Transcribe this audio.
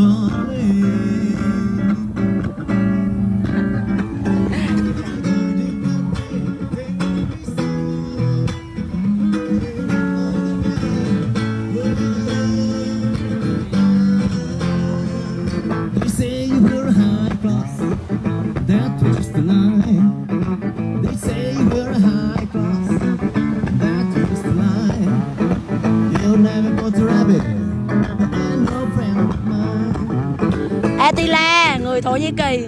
Bye. Atila, người Thổ Nhĩ Kỳ.